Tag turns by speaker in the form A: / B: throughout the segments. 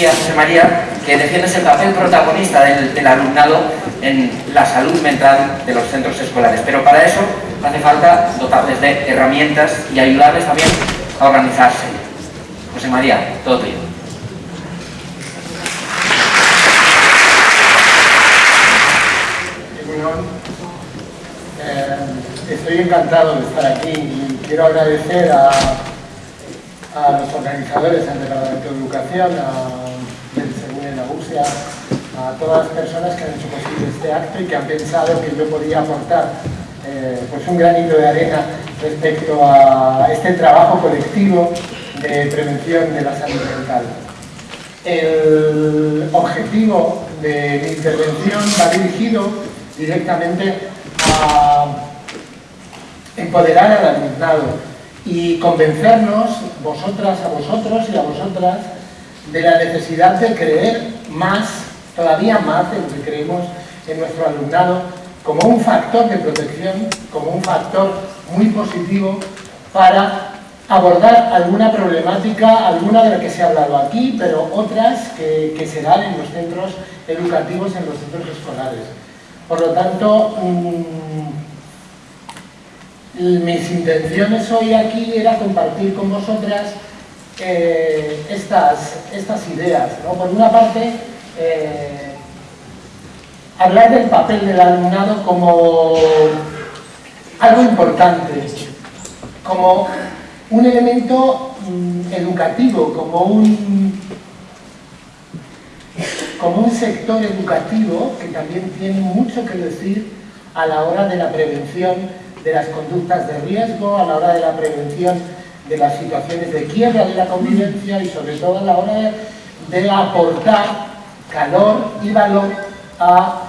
A: decía José María que defiendes el papel protagonista del, alumnado en la salud mental de los centros escolares, pero para eso hace falta dotarles de herramientas y ayudarles también a organizarse. José María, todo tuyo.
B: Eh, estoy encantado de estar aquí y quiero agradecer a, a los organizadores del Departamento de Educación, a A todas las personas que han hecho posible este acto y que han pensado que yo podía aportar eh, pues un granito de arena respecto a este trabajo colectivo de prevención de la salud mental. El objetivo de mi intervención va dirigido directamente a empoderar al alumnado y convencernos, vosotras, a vosotros y a vosotras, de la necesidad de creer más, todavía más de lo que creemos en nuestro alumnado, como un factor de protección, como un factor muy positivo para abordar alguna problemática, alguna de la que se ha hablado aquí, pero otras que, se dan en los centros educativos, en los centros escolares. Por lo tanto, mm, mis intenciones hoy aquí era compartir con vosotras eh, estas, estas ideas. Por una parte, eh, hablar del papel del alumnado como algo importante, como un elemento mm, educativo, como un, como un sector educativo que también tiene mucho que decir a la hora de la prevención de las conductas de riesgo, a la hora de la prevención de las situaciones de quiebra de la convivencia y sobre todo a la hora de, aportar calor y valor a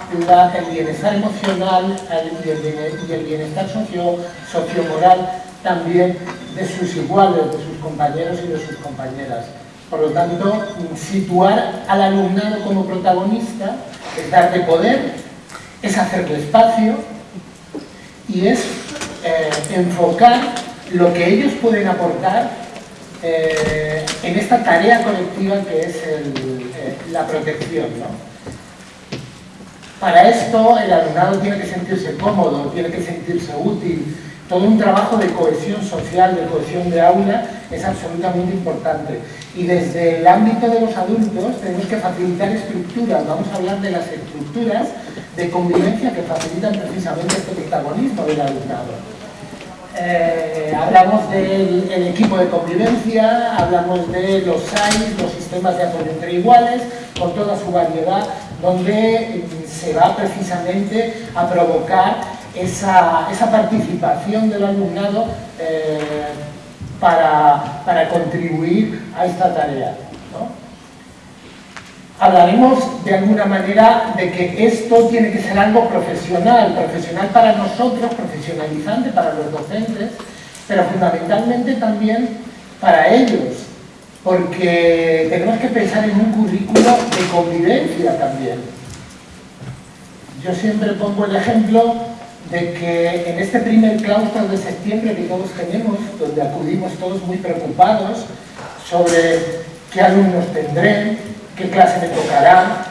B: el bienestar emocional y el, bienestar socio, sociomoral también de sus iguales, de sus compañeros y de sus compañeras. Por lo tanto, situar al alumnado como protagonista es darle poder, es hacerle espacio, y es eh, enfocar lo que ellos pueden aportar eh, en esta tarea colectiva que es eh, la protección. Para esto el alumnado tiene que sentirse cómodo, tiene que sentirse útil, todo un trabajo de cohesión social, de cohesión de aula, es absolutamente importante. Y desde el ámbito de los adultos tenemos que facilitar estructuras, vamos a hablar de las estructuras de convivencia que facilitan precisamente este protagonismo del alumnado. Eh, hablamos del equipo de convivencia, hablamos de los SAIS, los sistemas de apoyo entre iguales, con toda su variedad, donde se va precisamente a provocar esa, participación del alumnado eh, para, para contribuir a esta tarea hablaremos de alguna manera de que esto tiene que ser algo profesional, profesional para nosotros, profesionalizante para los docentes, pero fundamentalmente también para ellos, porque tenemos que pensar en un currículo de convivencia también. Yo siempre pongo el ejemplo de que en este primer claustro de septiembre que todos tenemos, donde acudimos todos muy preocupados sobre qué alumnos tendré, qué clase me tocará.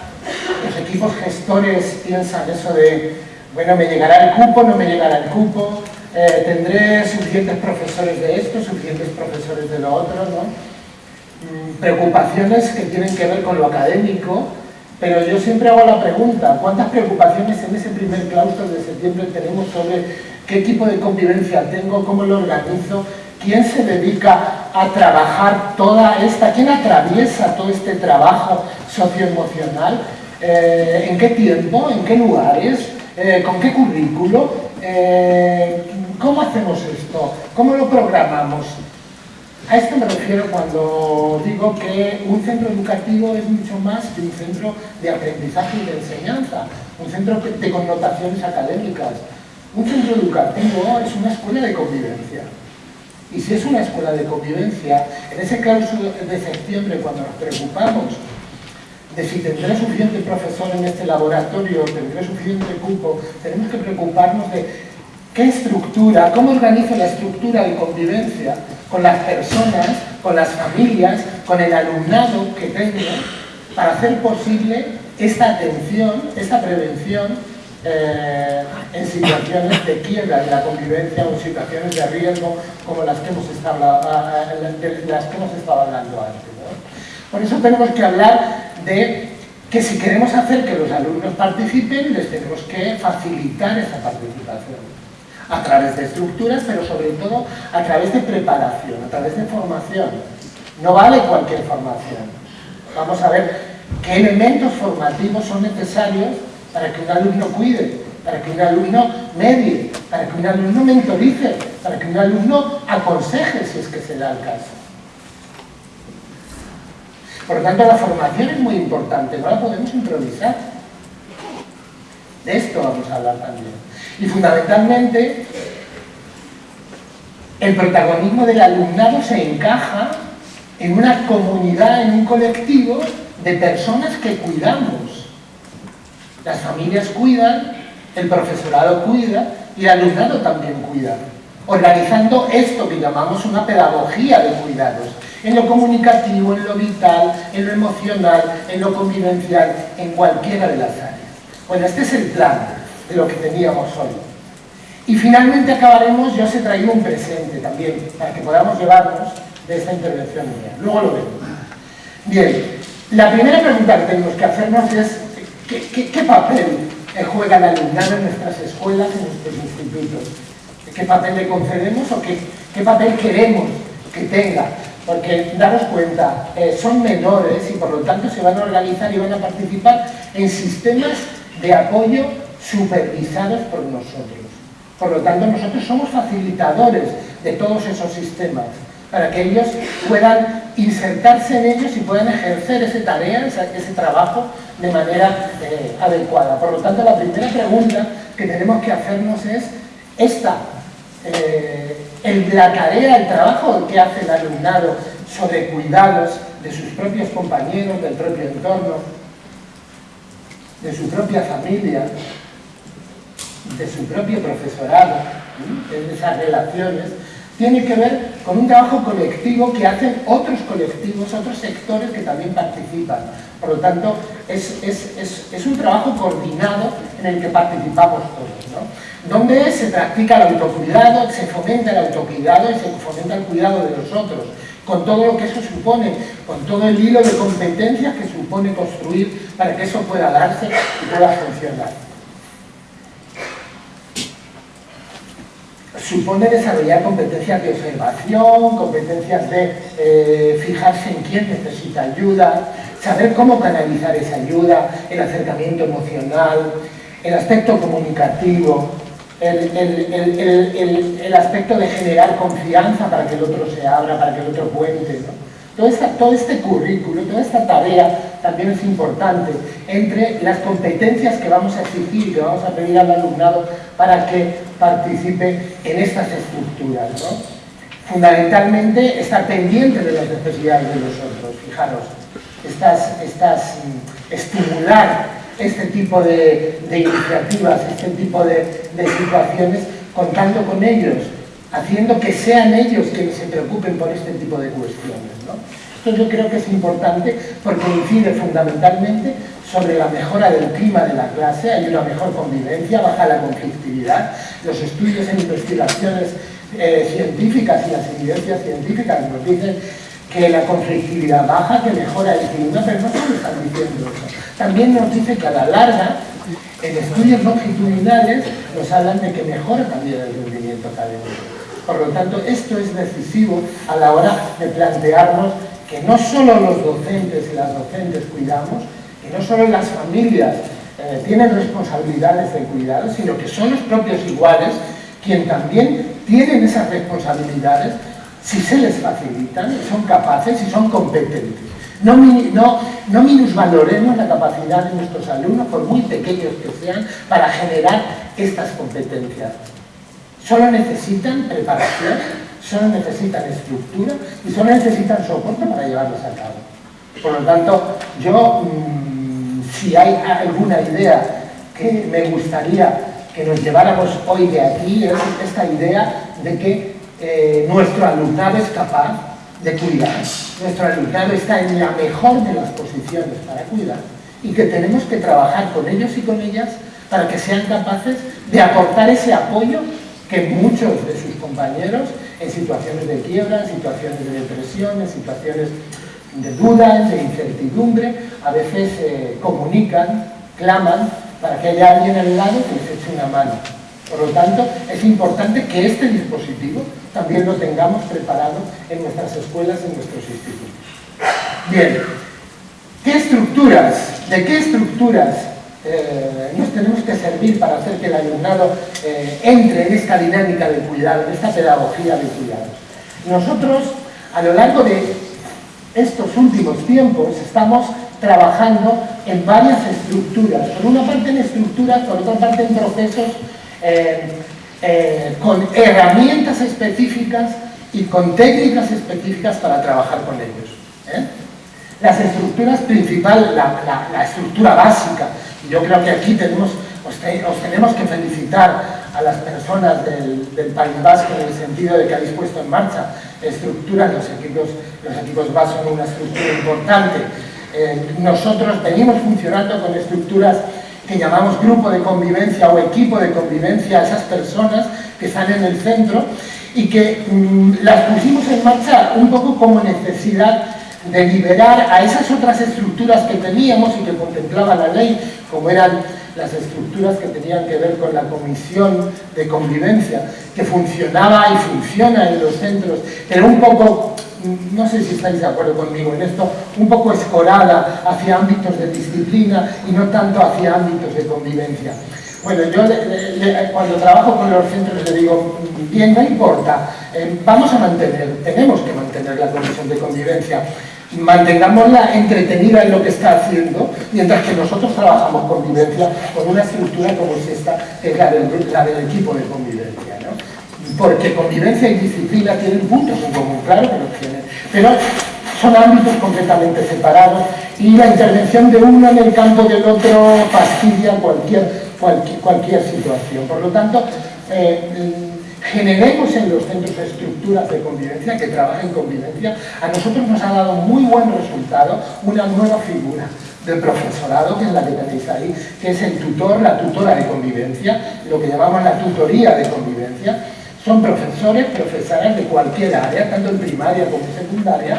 B: Los equipos gestores piensan eso de, bueno, me llegará el cupo, no me llegará el cupo, eh, tendré suficientes profesores de esto, suficientes profesores de lo otro, ¿no? Mm, preocupaciones que tienen que ver con lo académico, pero yo siempre hago la pregunta, ¿cuántas preocupaciones en ese primer claustro de septiembre tenemos sobre qué tipo de convivencia tengo, cómo lo organizo, quién se dedica a trabajar toda esta, quién atraviesa todo este trabajo socioemocional, eh, en qué tiempo, en qué lugares, eh, con qué currículo, eh, cómo hacemos esto, cómo lo programamos. A esto me refiero cuando digo que un centro educativo es mucho más que un centro de aprendizaje y de enseñanza, un centro de connotaciones académicas. Un centro educativo es una escuela de convivencia. Y si es una escuela de convivencia, en ese claustro de septiembre, cuando nos preocupamos de si tendré suficiente profesor en este laboratorio, tendré suficiente cupo, tenemos que preocuparnos de qué estructura, cómo organizo la estructura de convivencia con las personas, con las familias, con el alumnado que tengo, para hacer posible esta atención, esta prevención eh, en situaciones de quiebra de la convivencia o situaciones de riesgo como las que hemos estado, de las que hemos estado hablando antes. Por eso tenemos que hablar de que si queremos hacer que los alumnos participen, les tenemos que facilitar esa participación a través de estructuras, pero sobre todo a través de preparación, a través de formación. No vale cualquier formación. Vamos a ver qué elementos formativos son necesarios para que un alumno cuide, para que un alumno medie, para que un alumno mentorice, para que un alumno aconseje si es que se el caso. Por lo tanto, la formación es muy importante, no la podemos improvisar. De esto vamos a hablar también. Y fundamentalmente, el protagonismo del alumnado se encaja en una comunidad, en un colectivo de personas que cuidamos. Las familias cuidan, el profesorado cuida y el alumnado también cuida. Organizando esto que llamamos una pedagogía de cuidados en lo comunicativo, en lo vital, en lo emocional, en lo convivencial, en cualquiera de las áreas. Bueno, este es el plan de lo que teníamos hoy. Y finalmente acabaremos, yo os he traído un presente también, para que podamos llevarnos de esta intervención mía. Luego lo vemos. Bien, la primera pregunta que tenemos que hacernos es ¿qué, papel juega el alumnado en nuestras escuelas, en nuestros institutos? ¿Qué papel le concedemos o qué, papel queremos que tenga porque daros cuenta, eh, son menores y por lo tanto se van a organizar y van a participar en sistemas de apoyo supervisados por nosotros. Por lo tanto, nosotros somos facilitadores de todos esos sistemas para que ellos puedan insertarse en ellos y puedan ejercer esa tarea, ese, trabajo de manera eh, adecuada. Por lo tanto, la primera pregunta que tenemos que hacernos es esta. Eh, el, la tarea, el trabajo que hace el alumnado sobre cuidados de sus propios compañeros, del propio entorno, de su propia familia, de su propio profesorado, en esas relaciones, tiene que ver con un trabajo colectivo que hacen otros colectivos, otros sectores que también participan. Por lo tanto, es, un trabajo coordinado en el que participamos todos. ¿no? donde se practica el autocuidado, se fomenta el autocuidado y se fomenta el cuidado de los otros, con todo lo que eso supone, con todo el hilo de competencias que supone construir para que eso pueda darse y pueda funcionar. Supone desarrollar competencias de observación, competencias de eh, fijarse en quién necesita ayuda, saber cómo canalizar esa ayuda, el acercamiento emocional, el aspecto comunicativo, el, aspecto de generar confianza para que el otro se abra, para que el otro cuente. Todo, todo este currículo, toda esta tarea también es importante. Entre las competencias que vamos a exigir y que vamos a pedir al alumnado para que participe en estas estructuras. Fundamentalmente, estar pendiente de las necesidades de los otros, fijaros, estas, estas, mm, estimular este tipo de, iniciativas, este tipo de, situaciones, contando con ellos, haciendo que sean ellos quienes se preocupen por este tipo de cuestiones. Esto yo creo que es importante porque incide fundamentalmente sobre la mejora del clima de la clase, hay una mejor convivencia, baja la conflictividad, los estudios en investigaciones eh, científicas y las evidencias científicas nos dicen que la conflictividad baja, que mejora el clima, pero no solo están diciendo eso. También nos dice que a la larga, en estudios longitudinales, nos hablan de que mejora también el rendimiento académico. Por lo tanto, esto es decisivo a la hora de plantearnos que no solo los docentes y las docentes cuidamos, que no solo las familias eh, tienen responsabilidades de cuidado, sino que son los propios iguales quien también tienen esas responsabilidades si se les facilitan, son capaces y son competentes. No, no, no minusvaloremos la capacidad de nuestros alumnos, por muy pequeños que sean, para generar estas competencias. Solo necesitan preparación, solo necesitan estructura y solo necesitan soporte para llevarlos a cabo. Por lo tanto, yo, mm, si hay alguna idea que me gustaría que nos lleváramos hoy de aquí, es esta idea de que eh, nuestro alumnado es capaz de cuidar. Nuestro alumnado está en la mejor de las posiciones para cuidar y que tenemos que trabajar con ellos y con ellas para que sean capaces de aportar ese apoyo que muchos de sus compañeros en situaciones de quiebra, en situaciones de depresión, en situaciones de dudas, de incertidumbre, a veces eh, comunican, claman para que haya alguien al lado que les eche una mano. Por lo tanto, es importante que este dispositivo también lo tengamos preparado en nuestras escuelas, en nuestros institutos. Bien, ¿qué estructuras, de qué estructuras eh, nos tenemos que servir para hacer que el alumnado eh, entre en esta dinámica de cuidado, en esta pedagogía de cuidado? Nosotros, a lo largo de estos últimos tiempos, estamos trabajando en varias estructuras, por una parte en estructuras, por otra parte en procesos eh, con herramientas específicas y con técnicas específicas para trabajar con ellos. Las estructuras principales, la, estructura básica, yo creo que aquí tenemos, os, tenemos que felicitar a las personas del, País Vasco en el sentido de que habéis puesto en marcha estructuras, los equipos, los equipos son una estructura importante. Eh, nosotros venimos funcionando con estructuras que llamamos grupo de convivencia o equipo de convivencia a esas personas que están en el centro y que mm, las pusimos en marcha un poco como necesidad de liberar a esas otras estructuras que teníamos y que contemplaba la ley, como eran las estructuras que tenían que ver con la comisión de convivencia, que funcionaba y funciona en los centros, pero un poco no sé si estáis de acuerdo conmigo en esto, un poco escorada hacia ámbitos de disciplina y no tanto hacia ámbitos de convivencia. Bueno, yo cuando trabajo con los centros le digo, bien, no importa, eh, vamos a mantener, tenemos que mantener la comisión de convivencia, mantengámosla entretenida en lo que está haciendo, mientras que nosotros trabajamos convivencia con una estructura como es esta, que es la del, equipo de convivencia. ¿no? porque convivencia y disciplina tienen puntos en común, claro que los tienen, pero son ámbitos completamente separados y la intervención de uno en el campo del otro fastidia cualquier, cualquier, situación. Por lo tanto, eh, generemos en los centros estructuras de convivencia que trabajen convivencia. A nosotros nos ha dado muy buen resultado una nueva figura del profesorado, que es la que tenéis ahí, que es el tutor, la tutora de convivencia, lo que llamamos la tutoría de convivencia, son profesores, profesoras de cualquier área, tanto en primaria como en secundaria,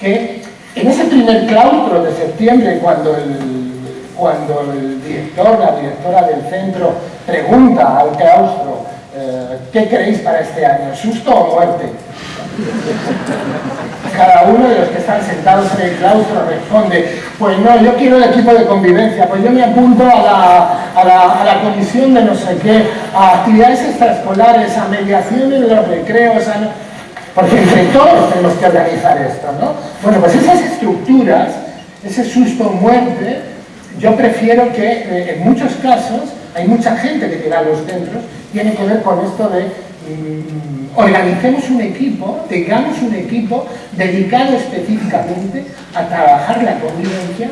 B: que en ese primer claustro de septiembre, cuando el, cuando el director, la directora del centro pregunta al claustro eh, ¿qué queréis para este año? ¿Susto o muerte? Cada uno de los que están sentados en el claustro responde, pues no, yo quiero el equipo de convivencia, pues yo me apunto a la, comisión de no sé qué, a actividades extraescolares, a mediación en los recreos, porque entre todos tenemos que organizar esto, ¿no? Bueno, pues esas estructuras, ese susto o muerte, yo prefiero que eh, en muchos casos hay mucha gente que llega a los centros, tiene que ver con esto de mm, organicemos un equipo, tengamos un equipo dedicado específicamente a trabajar la convivencia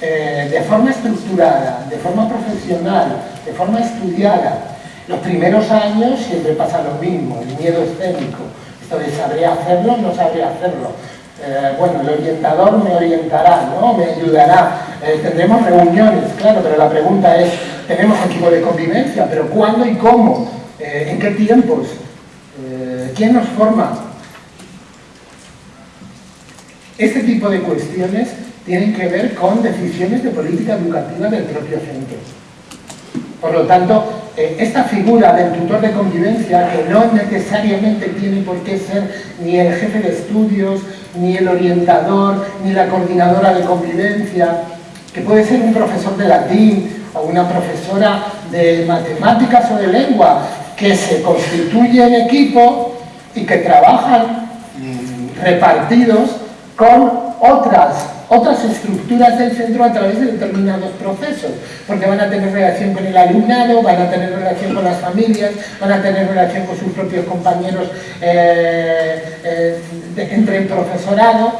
B: eh, de forma estructurada, de forma profesional, de forma estudiada. Los primeros años siempre pasa lo mismo, el miedo escénico, esto de ¿sabría hacerlo no sabría hacerlo? Eh, bueno, el orientador me orientará, ¿no? me ayudará, eh, tendremos reuniones, claro, pero la pregunta es, tenemos equipo de convivencia, pero ¿cuándo y cómo? Eh, ¿En qué tiempos? ¿Quién nos forma? Este tipo de cuestiones tienen que ver con decisiones de política educativa del propio centro. Por lo tanto, eh, esta figura del tutor de convivencia, que no necesariamente tiene por qué ser ni el jefe de estudios, ni el orientador, ni la coordinadora de convivencia, que puede ser un profesor de latín o una profesora de matemáticas o de lengua, que se constituye en equipo y que trabajan mm, repartidos con otras otras estructuras del centro a través de determinados procesos, porque van a tener relación con el alumnado, van a tener relación con las familias, van a tener relación con sus propios compañeros eh, eh, entre el profesorado,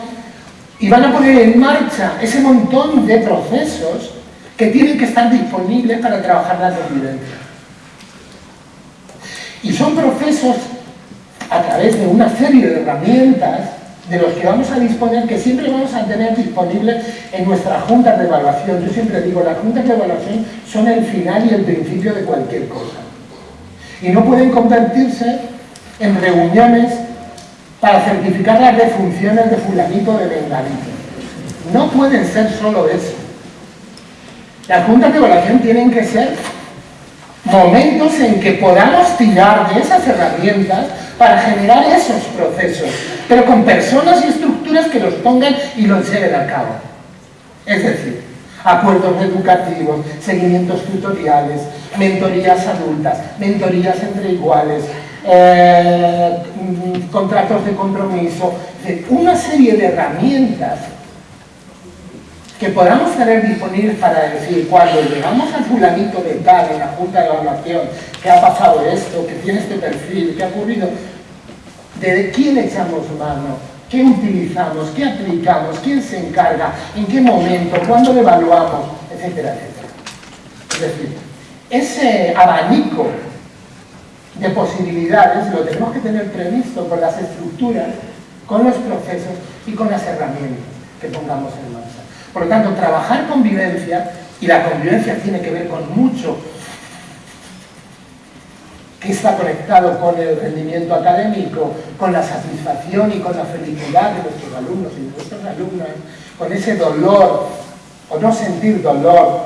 B: y van a poner en marcha ese montón de procesos que tienen que estar disponibles para trabajar la convivencia. Y son procesos a través de una serie de herramientas de los que vamos a disponer, que siempre vamos a tener disponibles en nuestras juntas de evaluación. Yo siempre digo, las juntas de evaluación son el final y el principio de cualquier cosa. Y no pueden convertirse en reuniones para certificar las defunciones de fulanito de venganito. No pueden ser solo eso. Las juntas de evaluación tienen que ser momentos en que podamos tirar de esas herramientas para generar esos procesos, pero con personas y estructuras que los pongan y los lleven a cabo. Es decir, acuerdos educativos, seguimientos tutoriales, mentorías adultas, mentorías entre iguales, eh, mm, contratos de compromiso, una serie de herramientas que podamos tener disponibles para decir, cuando llegamos al fulanito de tal en la Junta de Evaluación, que ha pasado esto, que tiene este perfil, que ha ocurrido, de quién echamos mano, qué utilizamos, qué aplicamos, quién se encarga, en qué momento, cuándo lo evaluamos, etcétera, etcétera. Es decir, ese abanico de posibilidades lo tenemos que tener previsto con las estructuras, con los procesos y con las herramientas que pongamos en. Por lo tanto, trabajar convivencia, y la convivencia tiene que ver con mucho que está conectado con el rendimiento académico, con la satisfacción y con la felicidad de nuestros alumnos y de nuestras alumnas, con ese dolor, o no sentir dolor,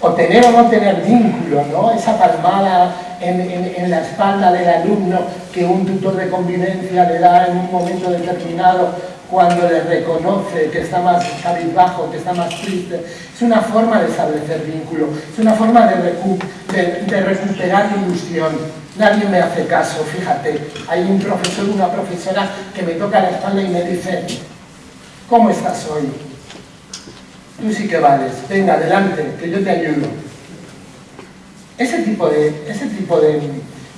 B: o tener o no tener vínculo, ¿no? esa palmada en, en, la espalda del alumno que un tutor de convivencia le da en un momento determinado cuando le reconoce que está más cabizbajo, que está más triste. Es una forma de establecer vínculo, es una forma de, recuperar ilusión. Nadie me hace caso, fíjate. Hay un profesor, una profesora que me toca la espalda y me dice, ¿cómo estás hoy? Tú sí que vales, venga, adelante, que yo te ayudo. Ese tipo de, ese tipo de,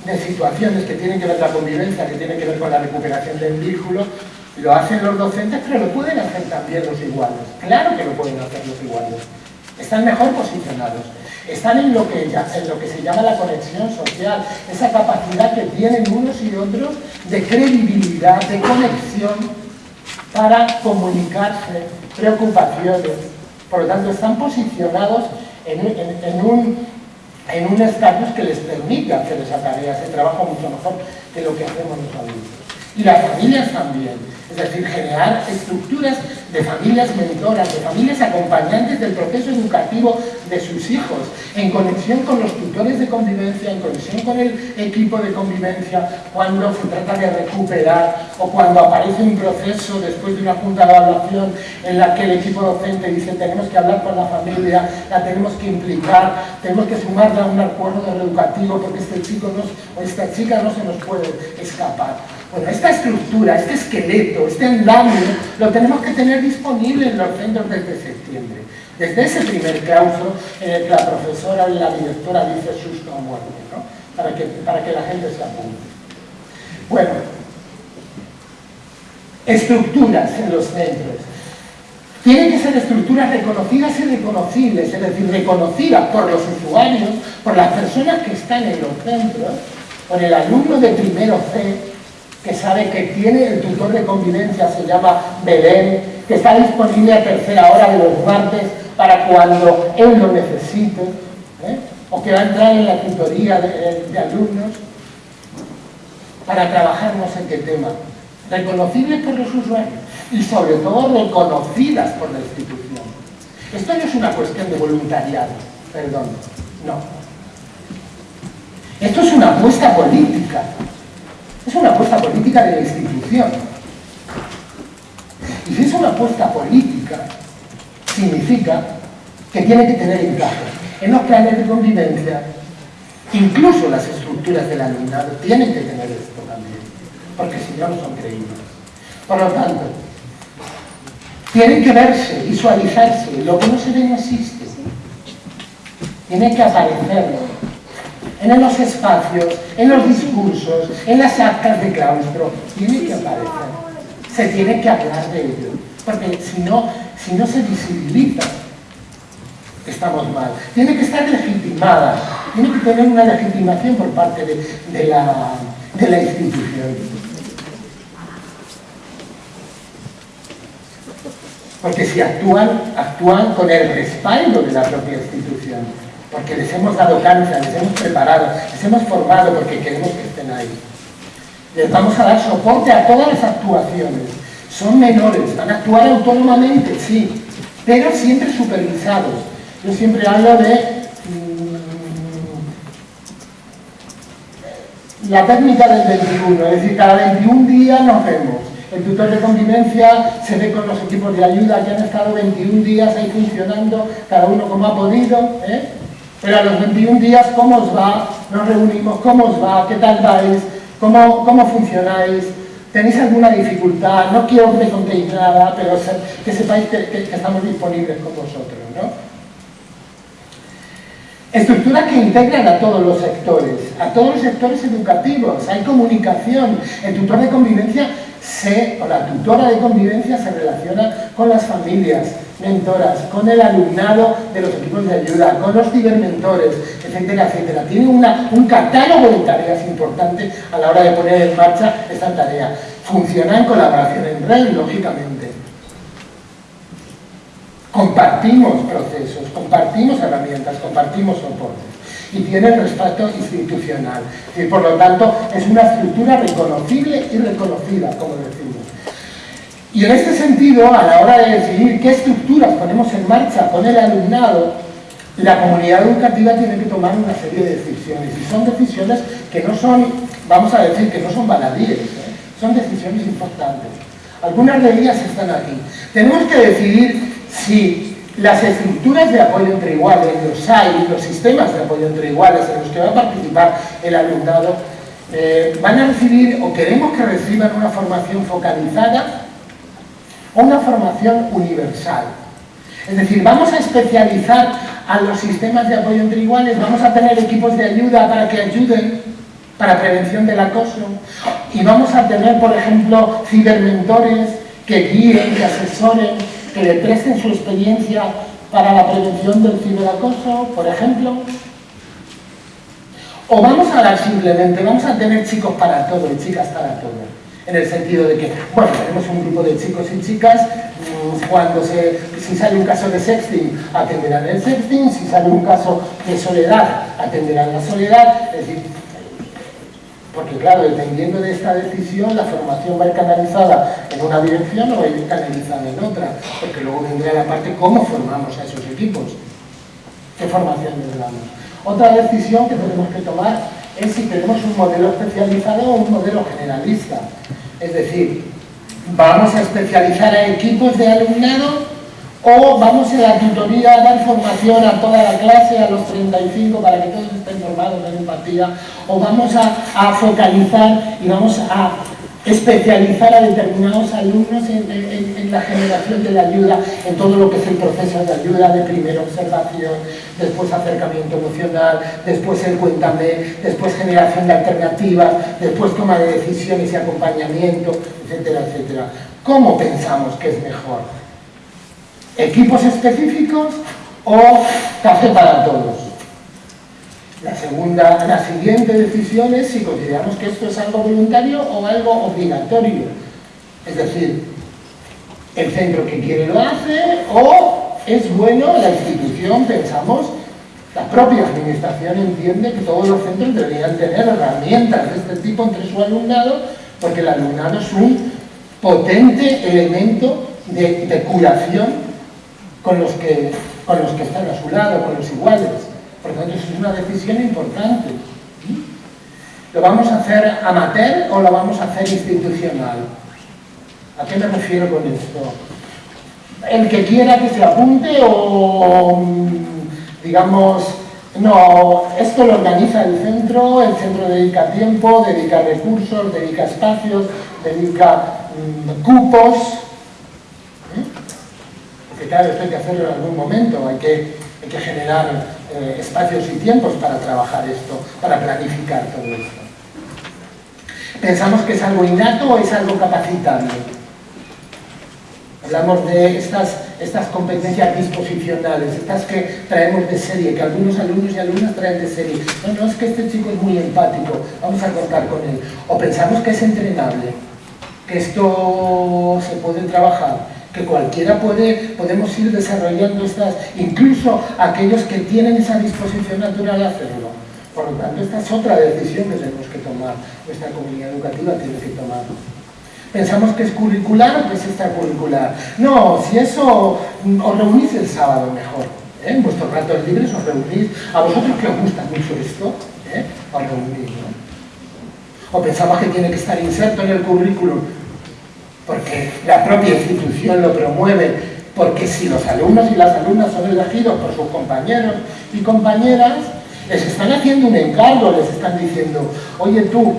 B: de situaciones que tienen que ver con la convivencia, que tienen que ver con la recuperación del vínculo, lo hacen los docentes, pero lo pueden hacer también los iguales. Claro que lo pueden hacer los iguales. Están mejor posicionados. Están en lo, que, se llama la conexión social, esa capacidad que tienen unos y otros de credibilidad, de conexión para comunicarse preocupaciones. Por lo tanto, están posicionados en, un en un estatus que les permite hacer esa tarea, ese trabajo mucho mejor que lo que hacemos los adultos. Y las familias también. Es decir, generar estructuras de familias mentoras, de familias acompañantes del proceso educativo de sus hijos, en conexión con los tutores de convivencia, en conexión con el equipo de convivencia, cuando se trata de recuperar o cuando aparece un proceso después de una junta de evaluación en la que el equipo docente dice tenemos que hablar con la familia, la tenemos que implicar, tenemos que sumarla a un acuerdo educativo porque este chico o esta chica no se nos puede escapar. Bueno, esta estructura, este esqueleto, este andamio, lo tenemos que tener disponible en los centros desde septiembre. Desde ese primer claustro en el que la profesora y la directora dice susto o muerte, ¿no? para, que, para que la gente se apunte. Bueno, estructuras en los centros. Tienen que ser estructuras reconocidas y reconocibles, es decir, reconocidas por los usuarios, por las personas que están en los centros, por el alumno de primero C, que sabe que tiene el tutor de convivencia, se llama Belén, que está disponible a tercera hora de los martes para cuando él lo necesite, ¿eh? o que va a entrar en la tutoría de, alumnos para trabajar no sé qué tema. Reconocibles por los usuarios y sobre todo reconocidas por la institución. Esto no es una cuestión de voluntariado, perdón, no. Esto es una apuesta política es una apuesta política de la institución. Y si es una apuesta política, significa que tiene que tener encaje en los planes de convivencia, incluso las estructuras del alumnado tienen que tener esto también, porque si no, no son creíbles. Por lo tanto, tienen que verse, visualizarse, lo que no se ve no existe. Tiene que aparecer en los espacios, en los discursos, en las actas de claustro, tiene que aparecer. Se tiene que hablar de ello, porque si no, si no se visibiliza, estamos mal. Tiene que estar legitimada, tiene que tener una legitimación por parte de, la, de la institución. porque si actúan, actúan con el respaldo de la propia institución, porque les hemos dado cancha, les hemos preparado, les hemos formado porque queremos que estén ahí. Les vamos a dar soporte a todas las actuaciones. Son menores, van a actuar autónomamente, sí, pero siempre supervisados. Yo siempre hablo de mm, la técnica del 21, es decir, cada 21 días nos vemos. El tutor de convivencia se ve con los equipos de ayuda que han estado 21 días ahí funcionando, cada uno como ha podido, ¿eh? Pero a los 21 días, ¿cómo os va? Nos reunimos, ¿cómo os va? ¿Qué tal vais? ¿Cómo, cómo funcionáis? ¿Tenéis alguna dificultad? No quiero que contéis nada, pero que sepáis que, estamos disponibles con vosotros. ¿no? Estructuras que integran a todos los sectores, a todos los sectores educativos. Hay comunicación. El tutor de convivencia se, o la tutora de convivencia se relaciona con las familias, mentoras, con el alumnado de los equipos de ayuda, con los cibermentores, etcétera, etcétera. Tiene un catálogo de tareas importantes a la hora de poner en marcha esta tarea. Funciona en colaboración en red, lógicamente. Compartimos procesos, compartimos herramientas, compartimos soportes y tiene respaldo institucional. Y por lo tanto, es una estructura reconocible y reconocida, como decimos. Y en este sentido, a la hora de decidir qué estructuras ponemos en marcha con el alumnado, la comunidad educativa tiene que tomar una serie de decisiones. Y son decisiones que no son, vamos a decir, que no son baladíes, ¿eh? son decisiones importantes. Algunas de ellas están aquí. Tenemos que decidir si las estructuras de apoyo entre iguales, los hay, los sistemas de apoyo entre iguales en los que va a participar el alumnado, eh, van a recibir o queremos que reciban una formación focalizada una formación universal. Es decir, vamos a especializar a los sistemas de apoyo entre iguales, vamos a tener equipos de ayuda para que ayuden para prevención del acoso y vamos a tener, por ejemplo, cibermentores que guíen, que asesoren, que le presten su experiencia para la prevención del ciberacoso, por ejemplo. O vamos a dar simplemente, vamos a tener chicos para todo y chicas para todo en el sentido de que, bueno, tenemos un grupo de chicos y chicas, mm, cuando se, si sale un caso de sexting, atenderán el sexting, si sale un caso de soledad, atenderán la soledad, es decir, porque claro, dependiendo de esta decisión, la formación va a ir canalizada en una dirección o va a ir canalizada en otra, porque luego vendrá la parte cómo formamos a esos equipos, qué formación les damos. Otra decisión que tenemos que tomar es si tenemos un modelo especializado o un modelo generalista. Es decir, vamos a especializar a equipos de alumnado o vamos a la tutoría a dar formación a toda la clase, a los 35, para que todos estén formados en empatía, o vamos a, a focalizar y vamos a especializar a determinados alumnos en, la generación de la ayuda, en todo lo que es el proceso de ayuda, de primera observación, después acercamiento emocional, después el cuéntame, después generación de alternativas, después toma de decisiones y acompañamiento, etcétera, etcétera. ¿Cómo pensamos que es mejor? ¿Equipos específicos o café para todos? La, segunda, la siguiente decisión es si consideramos que esto es algo voluntario o algo obligatorio. Es decir, el centro que quiere lo hace o es bueno, la institución, pensamos, la propia administración entiende que todos los centros deberían tener herramientas de este tipo entre su alumnado porque el alumnado es un potente elemento de, de curación con los, que, con los que están a su lado, con los iguales. Por lo tanto, es una decisión importante. ¿Lo vamos a hacer amateur o lo vamos a hacer institucional? ¿A qué me refiero con esto? El que quiera que se apunte o, digamos, no, esto lo organiza el centro, el centro dedica tiempo, dedica recursos, dedica espacios, dedica mm, cupos. ¿eh? Porque claro, esto hay que hacerlo en algún momento, hay que, hay que generar eh, espacios y tiempos para trabajar esto, para planificar todo esto. ¿Pensamos que es algo innato o es algo capacitable? Hablamos de estas, estas competencias disposicionales, estas que traemos de serie, que algunos alumnos y alumnas traen de serie. No, no, es que este chico es muy empático, vamos a contar con él. O pensamos que es entrenable, que esto se puede trabajar que cualquiera puede, podemos ir desarrollando estas, incluso aquellos que tienen esa disposición natural a hacerlo. Por lo tanto, esta es otra decisión que tenemos que tomar, nuestra comunidad educativa tiene que tomar. Pensamos que es curricular o que es extracurricular. No, si eso os reunís el sábado mejor. ¿eh? En vuestros ratos libres os reunís. A vosotros que os gusta mucho esto, ¿eh? os reunís. O pensamos que tiene que estar inserto en el currículum porque la propia institución lo promueve, porque si los alumnos y las alumnas son elegidos por sus compañeros y compañeras, les están haciendo un encargo, les están diciendo, oye tú,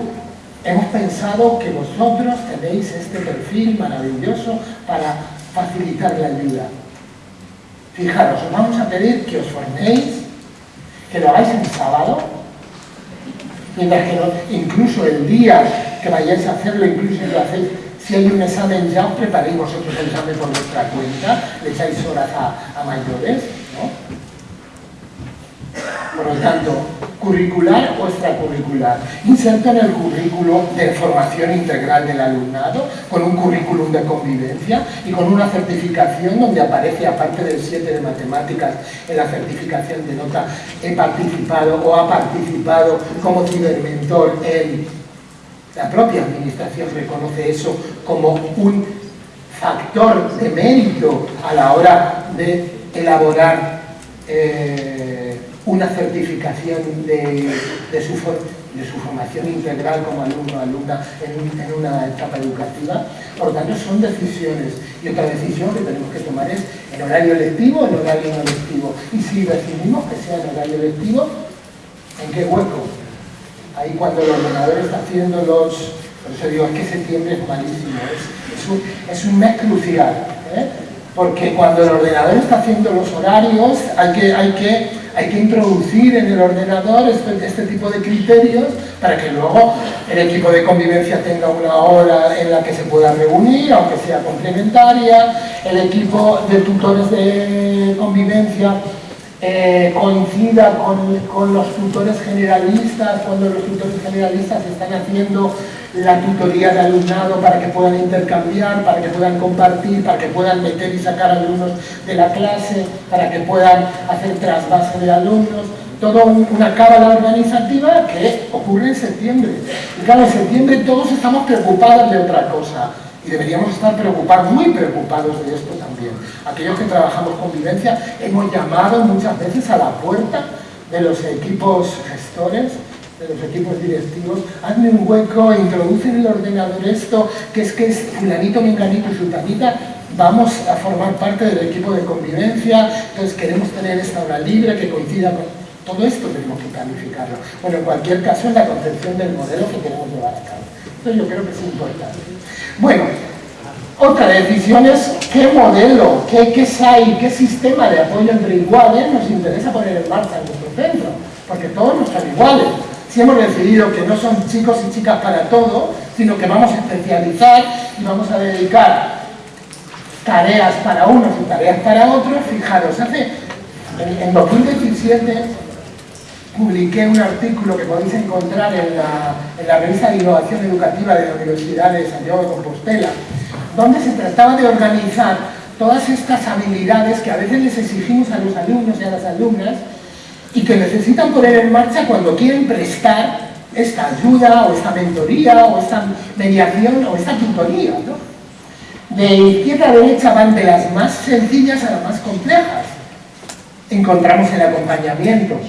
B: hemos pensado que vosotros tenéis este perfil maravilloso para facilitar la ayuda. Fijaros, os vamos a pedir que os forméis, que lo hagáis en sábado, mientras que incluso el día que vayáis a hacerlo, incluso si lo hacéis si hay un examen ya, os preparéis vosotros el examen por vuestra cuenta, le echáis horas a, mayores, ¿no? Por lo tanto, curricular o extracurricular. Inserto en el currículo de formación integral del alumnado, con un currículum de convivencia y con una certificación donde aparece, aparte del 7 de matemáticas, en la certificación de nota, he participado o ha participado como cibermentor en la propia administración reconoce eso como un factor de mérito a la hora de elaborar eh, una certificación de, su, formación integral como alumno o alumna en, una etapa educativa. Por lo tanto, son decisiones. Y otra decisión que tenemos que tomar es en horario lectivo o en horario no lectivo. Y si decidimos que sea en horario lectivo, ¿en qué hueco? Ahí cuando el ordenador está haciendo los... Por eso digo, es que septiembre es malísimo, es, un, mes crucial, ¿eh? porque cuando el ordenador está haciendo los horarios hay que, hay que, hay que introducir en el ordenador este, este tipo de criterios para que luego el equipo de convivencia tenga una hora en la que se pueda reunir, aunque sea complementaria, el equipo de tutores de convivencia eh, coincida con, los tutores generalistas, cuando los tutores generalistas están haciendo la tutoría de alumnado para que puedan intercambiar, para que puedan compartir, para que puedan meter y sacar alumnos de la clase, para que puedan hacer trasvase de alumnos, toda una cábala organizativa que ocurre en septiembre. Y claro, en septiembre todos estamos preocupados de otra cosa y deberíamos estar preocupados, muy preocupados de esto también. Aquellos que trabajamos convivencia hemos llamado muchas veces a la puerta de los equipos gestores, de los equipos directivos, hazme un hueco, introducen en el ordenador esto, que es que es fulanito, menganito y sultanita, vamos a formar parte del equipo de convivencia, entonces queremos tener esta hora libre que coincida con... Todo esto tenemos que planificarlo. Bueno, en cualquier caso es la concepción del modelo que queremos llevar a cabo. Entonces yo creo que es importante. Bueno, otra decisión es qué modelo, qué, qué SAI, qué sistema de apoyo entre iguales nos interesa poner en marcha en nuestro centro, porque todos no están iguales. Si hemos decidido que no son chicos y chicas para todo, sino que vamos a especializar y vamos a dedicar tareas para unos y tareas para otros, fijaros, hace en, 2017 publiqué un artículo que podéis encontrar en la, en la revista de innovación educativa de la Universidad de Santiago de Compostela, donde se trataba de organizar todas estas habilidades que a veces les exigimos a los alumnos y a las alumnas y que necesitan poner en marcha cuando quieren prestar esta ayuda o esta mentoría o esta mediación o esta tutoría. De izquierda a derecha van de las más sencillas a las más complejas. Encontramos el acompañamiento.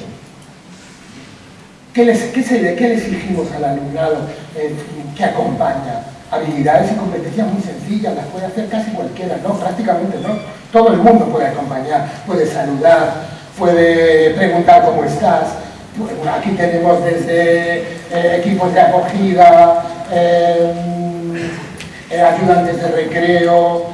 B: ¿Qué, les, qué, le exigimos al alumnado eh, que acompaña? habilidades y competencias muy sencillas, las puede hacer casi cualquiera, no, prácticamente no. Todo el mundo puede acompañar, puede saludar, puede preguntar cómo estás. aquí tenemos desde eh, equipos de acogida, eh, ayudantes de recreo,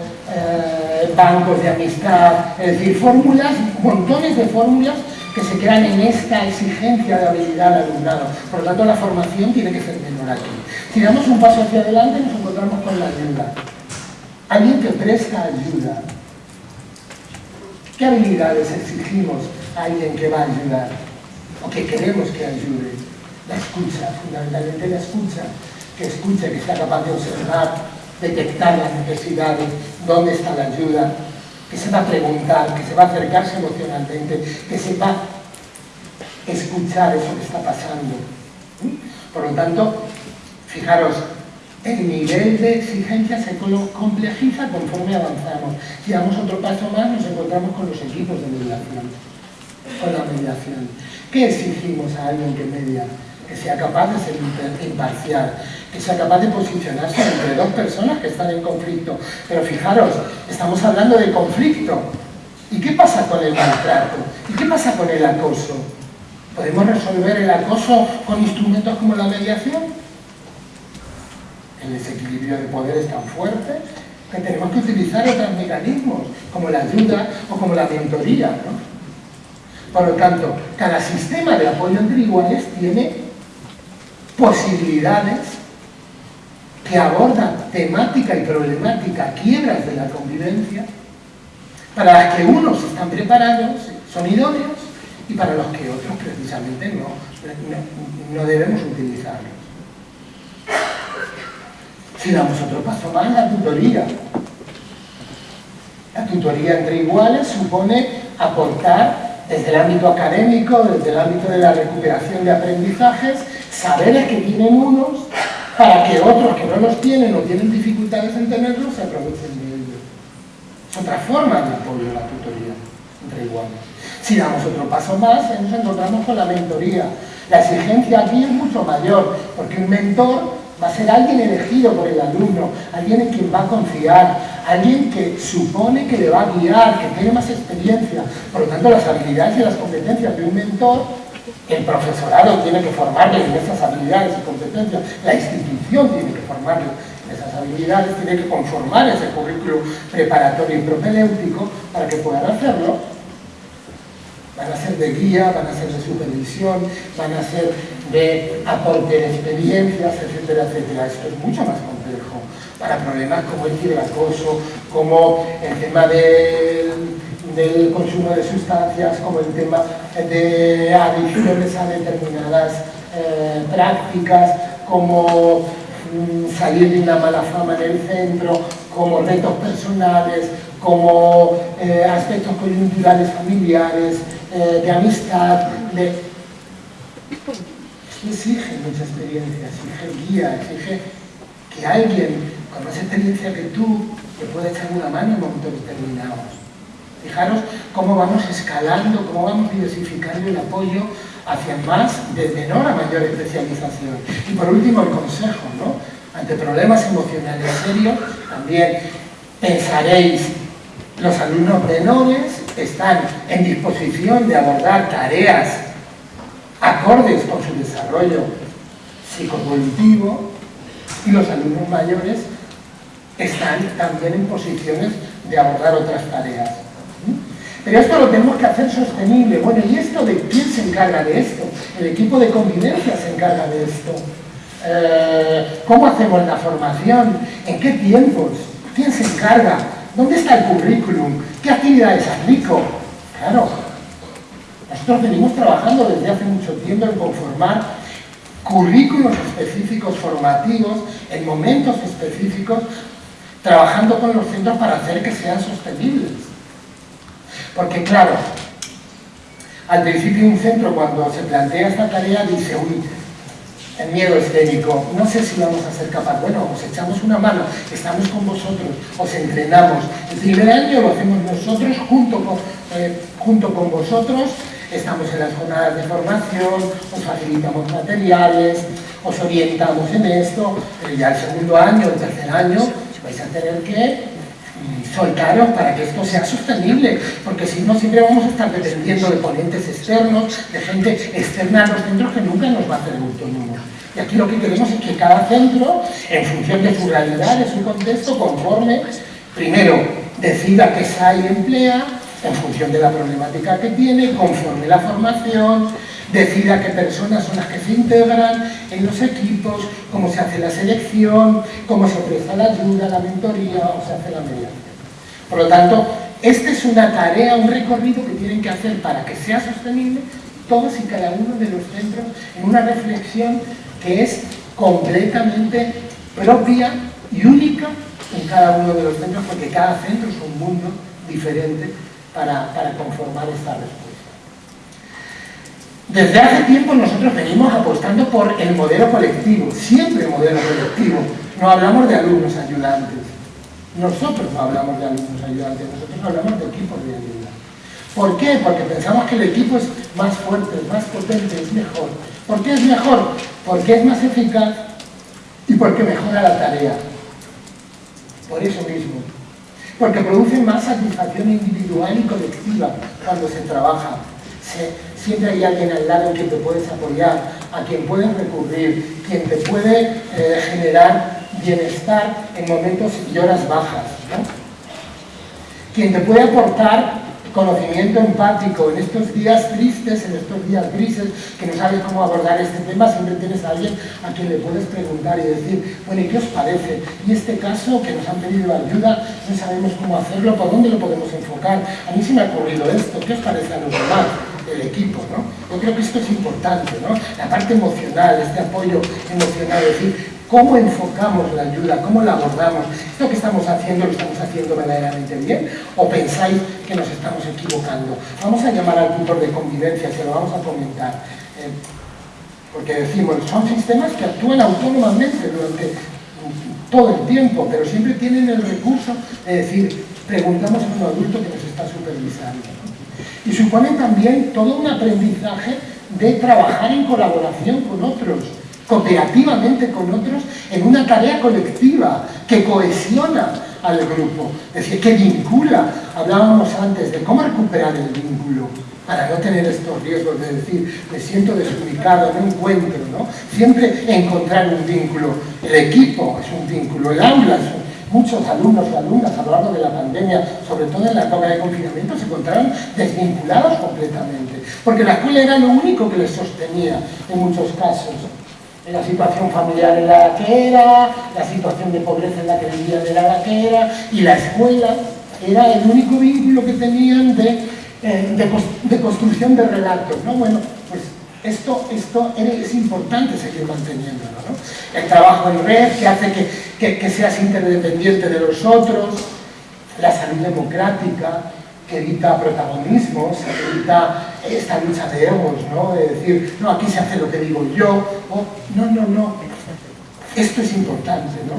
B: bancos de amistad, es decir, fórmulas, montones de fórmulas que se quedan en esta exigencia de habilidad al alumnado. Por lo tanto, la formación tiene que ser menor aquí. Si damos un paso hacia adelante, nos encontramos con la ayuda. Alguien que presta ayuda. ¿Qué habilidades exigimos a alguien que va a ayudar? O que queremos que ayude. La escucha, fundamentalmente la escucha. Que escuche, que sea capaz de observar, detectar las necesidades, dónde está la ayuda, que sepa preguntar, que sepa acercarse emocionalmente, que sepa escuchar eso que está pasando. Por lo tanto, fijaros, el nivel de exigencia se complejiza conforme avanzamos. Si damos otro paso más, nos encontramos con los equipos de mediación, con la mediación. ¿Qué exigimos a alguien que media? Que sea capaz de ser imparcial, que sea capaz de posicionarse entre dos personas que están en conflicto. Pero fijaros, estamos hablando de conflicto. ¿Y qué pasa con el maltrato? ¿Y qué pasa con el acoso? ¿Podemos resolver el acoso con instrumentos como la mediación? El desequilibrio de poder es tan fuerte que tenemos que utilizar otros mecanismos, como la ayuda o como la mentoría. Por lo tanto, cada sistema de apoyo entre iguales tiene posibilidades que abordan temática y problemática, quiebras de la convivencia, para las que unos están preparados, son idóneos, y para los que otros precisamente no, no, debemos utilizarlos. Si damos otro paso más, la tutoría. La tutoría entre iguales supone aportar desde el ámbito académico, desde el ámbito de la recuperación de aprendizajes, saberes que tienen unos para que otros que no los tienen o tienen dificultades en tenerlos se aprovechen de ellos. Es otra forma de apoyo a la tutoría entre iguales. Si damos otro paso más, nos encontramos con la mentoría. La exigencia aquí es mucho mayor, porque un mentor va a ser alguien elegido por el alumno, alguien en quien va a confiar, alguien que supone que le va a guiar, que tiene más experiencia. Por lo tanto, las habilidades y las competencias de un mentor el profesorado tiene que formarle en esas habilidades y competencias, la institución tiene que formarle en esas habilidades, tiene que conformar ese currículo preparatorio y propedéutico para que puedan hacerlo. Van a ser de guía, van a ser de supervisión, van a ser de aporte de experiencias, etcétera, etcétera. Esto es mucho más complejo para problemas como el ciberacoso, como el tema del del consumo de sustancias, como el tema de adicciones a determinadas eh, prácticas, como mm, salir de una mala fama en el centro, como retos personales, como eh, aspectos coyunturales familiares, eh, de amistad, de... exige mucha experiencia, exige guía, exige que alguien con más experiencia que tú te pueda echar una mano en momentos determinados. Fijaros cómo vamos escalando, cómo vamos diversificando el apoyo hacia más, de menor a mayor especialización. Y por último, el consejo, ¿no? Ante problemas emocionales serios, también pensaréis, los alumnos menores están en disposición de abordar tareas acordes con su desarrollo psicoevolutivo y los alumnos mayores están también en posiciones de abordar otras tareas. Pero esto lo tenemos que hacer sostenible. Bueno, ¿y esto de quién se encarga de esto? El equipo de convivencia se encarga de esto. Eh, ¿Cómo hacemos la formación? ¿En qué tiempos? ¿Quién se encarga? ¿Dónde está el currículum? ¿Qué actividades aplico? Claro, nosotros venimos trabajando desde hace mucho tiempo en conformar currículos específicos formativos en momentos específicos, trabajando con los centros para hacer que sean sostenibles. Porque claro, al principio un centro cuando se plantea esta tarea dice, uy, el miedo escénico, no sé si vamos a ser capaces, bueno, os echamos una mano, estamos con vosotros, os entrenamos. El primer año lo hacemos nosotros junto con, eh, con vosotros, estamos en las jornadas de formación, os facilitamos materiales, os orientamos en esto, pero ya el segundo año, el tercer año, vais a tener que soltaros para que esto sea sostenible, porque si no siempre vamos a estar dependiendo de ponentes externos, de gente externa a los centros que nunca nos va a hacer autónomos. Y aquí lo que queremos es que cada centro, en función de su realidad, de su contexto, conforme, primero, decida qué SAI emplea, en función de la problemática que tiene, conforme la formación, decida qué personas son las que se integran en los equipos, cómo se hace la selección, cómo se presta la ayuda, la mentoría o se hace la mediación. Por lo tanto, esta es una tarea, un recorrido que tienen que hacer para que sea sostenible todos y cada uno de los centros en una reflexión que es completamente propia y única en cada uno de los centros porque cada centro es un mundo diferente para, para conformar esta respuesta. Desde hace tiempo nosotros venimos apostando por el modelo colectivo, siempre modelo colectivo. No hablamos de alumnos ayudantes. Nosotros no hablamos de alumnos ayudantes, nosotros hablamos de equipos de ayuda. ¿Por qué? Porque pensamos que el equipo es más fuerte, es más potente, es mejor. ¿Por qué es mejor? Porque es más eficaz y porque mejora la tarea. Por eso mismo. Porque produce más satisfacción individual y colectiva cuando se trabaja. Siempre hay alguien al lado en quien te puedes apoyar, a quien puedes recurrir, quien te puede eh, generar bienestar en momentos y horas bajas. Quien te puede aportar conocimiento empático en estos días tristes, en estos días grises, que no sabes cómo abordar este tema, siempre tienes a alguien a quien le puedes preguntar y decir, bueno, ¿y qué os parece? Y este caso que nos han pedido ayuda, no sabemos cómo hacerlo, ¿por dónde lo podemos enfocar? A mí se me ha ocurrido esto, ¿qué os parece a los demás? El equipo, ¿no? Yo creo que esto es importante, ¿no? La parte emocional, este apoyo emocional, es decir, ¿Cómo enfocamos la ayuda? ¿Cómo la abordamos? ¿Esto que estamos haciendo lo estamos haciendo verdaderamente bien? ¿O pensáis que nos estamos equivocando? Vamos a llamar al tutor de convivencia, se lo vamos a comentar. Eh, porque decimos, son sistemas que actúan autónomamente durante todo el tiempo, pero siempre tienen el recurso de decir, preguntamos a un adulto que nos está supervisando. Y suponen también todo un aprendizaje de trabajar en colaboración con otros, cooperativamente con otros en una tarea colectiva que cohesiona al grupo, es decir, que vincula. Hablábamos antes de cómo recuperar el vínculo para no tener estos riesgos de decir, me siento desubicado, no encuentro, ¿no? Siempre encontrar un vínculo. El equipo es un vínculo, el aula es Muchos alumnos y alumnas a lo largo de la pandemia, sobre todo en la época de confinamiento, se encontraron desvinculados completamente, porque la escuela era lo único que les sostenía en muchos casos la situación familiar en la que era, la situación de pobreza en la que vivían era la que era, y la escuela era el único vínculo que tenían de, eh, de, construcción de relatos. ¿no? Bueno, esto, esto es importante seguir manteniéndolo. ¿no? El trabajo en red que hace que, que, seas interdependiente de los otros, la salud democrática, que evita protagonismos, que evita esta lucha de egos, ¿no? De decir, no, aquí se hace lo que digo yo, no, no, no. Esto es importante, ¿no?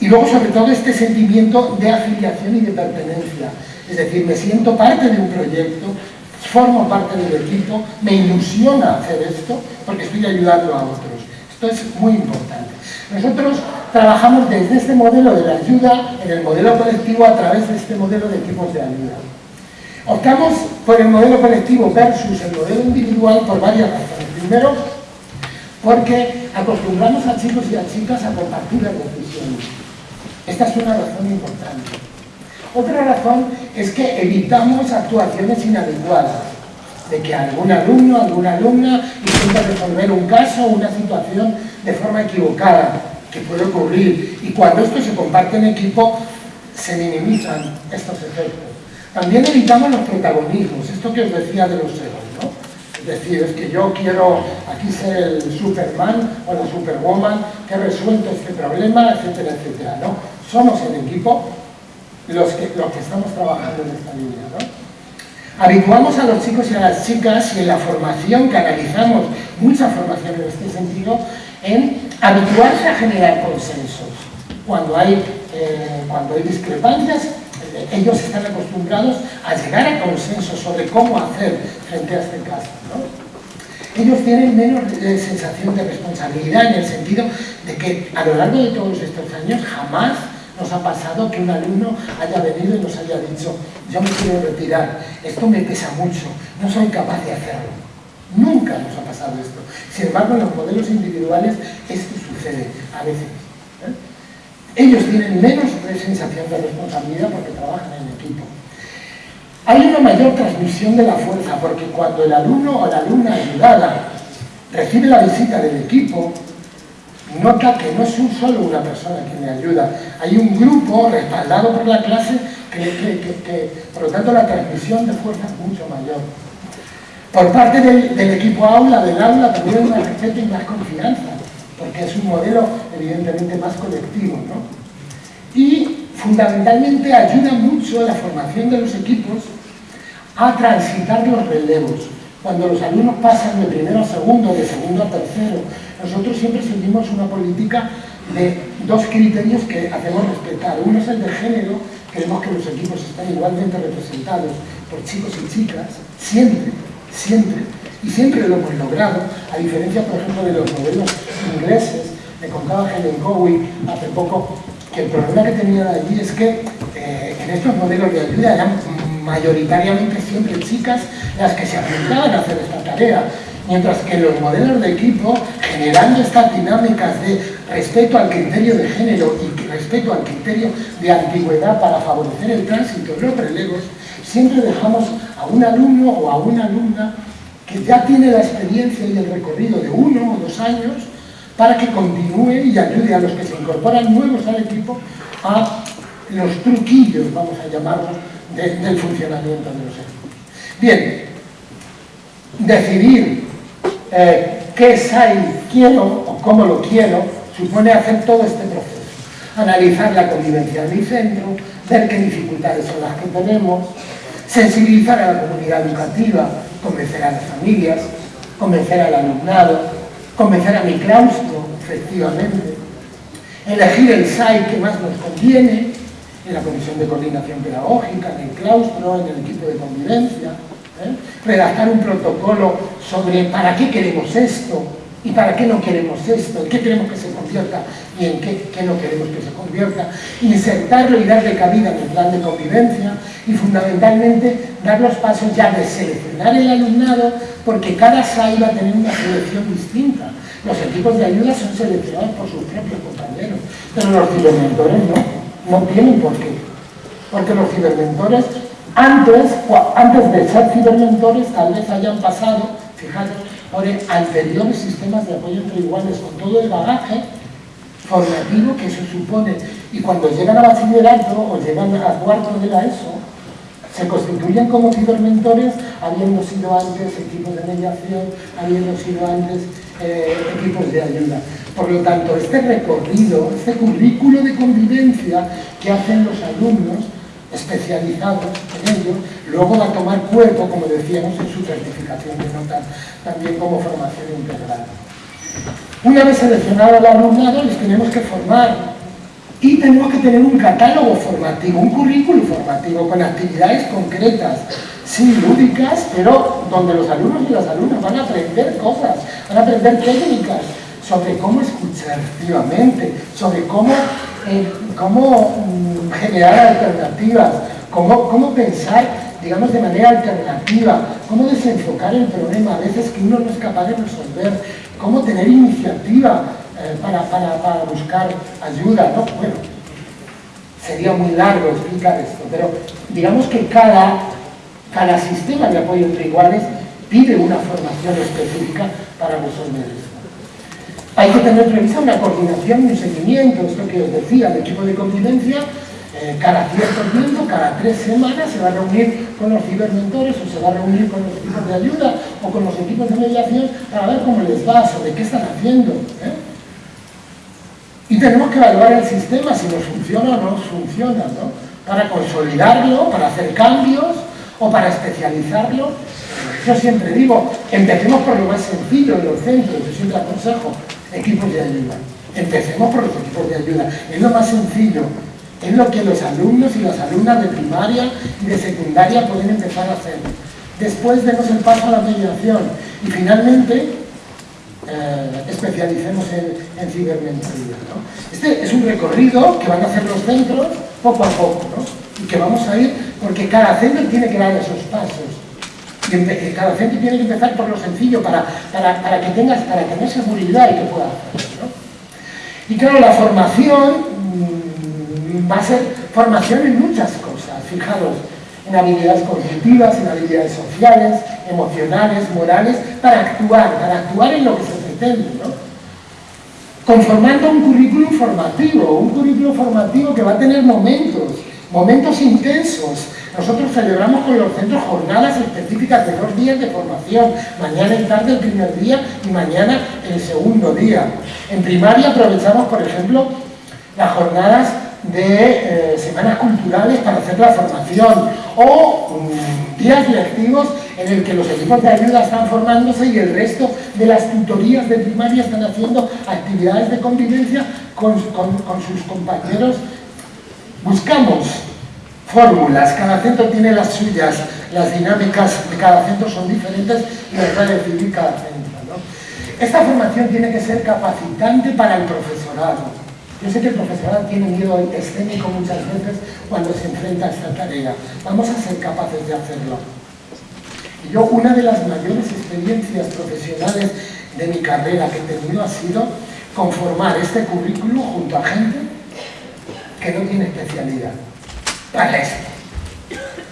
B: Y luego, sobre todo, este sentimiento de afiliación y de pertenencia. Es decir, me siento parte de un proyecto, formo parte del equipo, me ilusiona hacer esto porque estoy ayudando a otros. Esto es muy importante. Nosotros trabajamos desde este modelo de la ayuda, en el modelo colectivo, a través de este modelo de equipos de ayuda. Optamos por el modelo colectivo versus el modelo individual por varias razones. Primero, porque acostumbramos a chicos y a chicas a compartir las decisiones. Esta es una razón importante. Otra razón es que evitamos actuaciones inadecuadas, de que algún alumno, alguna alumna intenta resolver un caso o una situación de forma equivocada, que puede ocurrir, y cuando esto se comparte en equipo, se minimizan estos efectos. También evitamos los protagonismos, esto que os decía de los egos, ¿no? Es decir, es que yo quiero aquí ser el Superman o la Superwoman que ha resuelto este problema, etcétera, etcétera, ¿no? Somos el equipo los que, los que estamos trabajando en esta línea, ¿no? Habituamos a los chicos y a las chicas y en la formación, que analizamos mucha formación en este sentido, en habituarse a generar consensos. Cuando hay, eh, cuando hay discrepancias, ellos están acostumbrados a llegar a consenso sobre cómo hacer frente a este caso. Ellos tienen menos eh, sensación de responsabilidad en el sentido de que a lo largo de todos estos años jamás nos ha pasado que un alumno haya venido y nos haya dicho yo me quiero retirar, esto me pesa mucho, no soy capaz de hacerlo. Nunca nos ha pasado esto. Sin embargo, en los modelos individuales esto sucede a veces. Ellos tienen menos sensación de responsabilidad porque trabajan en equipo. Hay una mayor transmisión de la fuerza porque cuando el alumno o la alumna ayudada recibe la visita del equipo, nota que no es un solo una persona quien le ayuda, hay un grupo respaldado por la clase que, por lo tanto la transmisión de fuerza es mucho mayor. Por parte del, equipo aula, del aula, también hay más respeto y más confianza porque es un modelo evidentemente más colectivo. ¿no? Y fundamentalmente ayuda mucho la formación de los equipos a transitar los relevos. Cuando los alumnos pasan de primero a segundo, de segundo a tercero, nosotros siempre seguimos una política de dos criterios que hacemos respetar. Uno es el de género, queremos que los equipos estén igualmente representados por chicos y chicas, siempre, siempre, y siempre lo hemos logrado, a diferencia, por ejemplo, de los modelos ingleses, me contaba Helen Cowie hace poco, que el problema que tenían allí es que eh, en estos modelos de ayuda eran mayoritariamente siempre chicas las que se apuntaban a hacer esta tarea, mientras que los modelos de equipo, generando estas dinámicas de respeto al criterio de género y respeto al criterio de antigüedad para favorecer el tránsito de los relevos, siempre dejamos a un alumno o a una alumna que ya tiene la experiencia y el recorrido de uno o dos años para que continúe y ayude a los que se incorporan nuevos al equipo a los truquillos, vamos a llamarlos, del funcionamiento de los equipos. Bien, decidir eh, qué SAI quiero o cómo lo quiero supone hacer todo este proceso. Analizar la convivencia de mi centro, ver qué dificultades son las que tenemos, sensibilizar a la comunidad educativa, convencer a las familias, convencer al alumnado, convencer a mi claustro, efectivamente, elegir el SAI que más nos conviene, en la Comisión de Coordinación Pedagógica, en el claustro, en el equipo de convivencia, ¿eh? redactar un protocolo sobre para qué queremos esto y para qué no queremos esto, en qué queremos que se convierta y en qué, qué no queremos que se convierta, insertarlo y darle cabida en el plan de convivencia y fundamentalmente dar los pasos ya de seleccionar el alumnado porque cada SAI va a tener una selección distinta. Los equipos de ayuda son seleccionados por sus propios compañeros, pero los cibermentores no, no tienen por qué. Porque los cibermentores, antes, antes de ser cibermentores, tal vez hayan pasado, fijaros, por anteriores sistemas de apoyo entre iguales, con todo el bagaje formativo que eso supone. Y cuando llegan a bachillerato o llegan a cuarto de la ESO, se constituyen como cibermentores habiendo sido antes equipos de mediación, habiendo sido antes eh, equipos de ayuda. Por lo tanto, este recorrido, este currículo de convivencia que hacen los alumnos especializados luego va a tomar cuerpo, como decíamos, en su certificación de notas, también como formación integral. Una vez seleccionado el alumnado, les tenemos que formar y tenemos que tener un catálogo formativo, un currículo formativo con actividades concretas, sí, lúdicas, pero donde los alumnos y las alumnas van a aprender cosas, van a aprender técnicas sobre cómo escuchar activamente, sobre cómo, eh, cómo mm, generar alternativas, cómo, pensar, digamos, de manera alternativa, cómo desenfocar el problema, a veces que uno no es capaz de resolver, cómo tener iniciativa, eh, para, buscar ayuda, ¿no? Bueno, sería muy largo explicar esto, pero digamos que cada, cada sistema de apoyo entre iguales pide una formación específica para resolver esto. Hay que tener prevista una coordinación y un seguimiento, esto que os decía, el equipo de convivencia, eh, cada cierto tiempo, cada tres semanas, se va a reunir con los cibermentores o se va a reunir con los equipos de ayuda o con los equipos de mediación para ver cómo les va, sobre qué están haciendo. ¿eh? Y tenemos que evaluar el sistema si nos funciona o no funciona, ¿no? Para consolidarlo, para hacer cambios o para especializarlo. Yo siempre digo, empecemos por lo más sencillo en los centros, yo siempre aconsejo equipos de ayuda. Empecemos por los equipos de ayuda. Es lo más sencillo, es lo que los alumnos y las alumnas de primaria y de secundaria pueden empezar a hacer. Después demos el paso a la mediación y finalmente eh, especialicemos en, en. Este es un recorrido que van a hacer los centros poco a poco, y que vamos a ir, porque cada centro tiene que dar esos pasos. Cada centro tiene que empezar por lo sencillo para, para, que tengas, para tener seguridad y que pueda hacerlo. Y claro, la formación mm, va a ser formación en muchas cosas, fijaros, en habilidades cognitivas, en habilidades sociales, emocionales, morales, para actuar, para actuar en lo que se pretende, ¿no? Conformando un currículum formativo, un currículum formativo que va a tener momentos, momentos intensos. Nosotros celebramos con los centros jornadas específicas de dos días de formación, mañana y tarde el primer día y mañana el segundo día. En primaria aprovechamos, por ejemplo, las jornadas de eh, semanas culturales para hacer la formación o mm, días lectivos en el que los equipos de ayuda están formándose y el resto de las tutorías de primaria están haciendo actividades de convivencia con, sus compañeros. Buscamos fórmulas, cada centro tiene las suyas, las dinámicas de cada centro son diferentes y las va a decidir cada centro. Esta formación tiene que ser capacitante para el profesorado yo sé que el profesorado tiene miedo escénico muchas veces cuando se enfrenta a esta tarea. Vamos a ser capaces de hacerlo. Y yo una de las mayores experiencias profesionales de mi carrera que he tenido ha sido conformar este currículo junto a gente que no tiene especialidad para esto.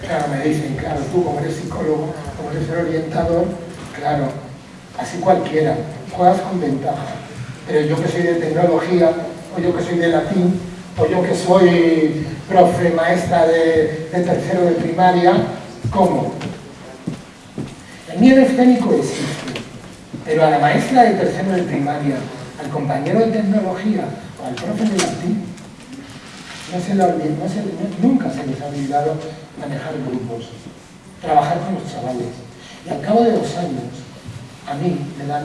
B: Claro, me dicen, claro, tú como eres psicólogo, como eres el orientador, claro, así cualquiera, juegas con ventaja. Pero yo que soy de tecnología, o yo que soy de latín, o yo que soy profe maestra de, tercero de primaria, ¿cómo? El miedo escénico existe, pero a la maestra de tercero de primaria, al compañero de tecnología o al profe de latín, nunca se les ha olvidado manejar grupos, trabajar con los chavales. Y al cabo de dos años, a mí me dan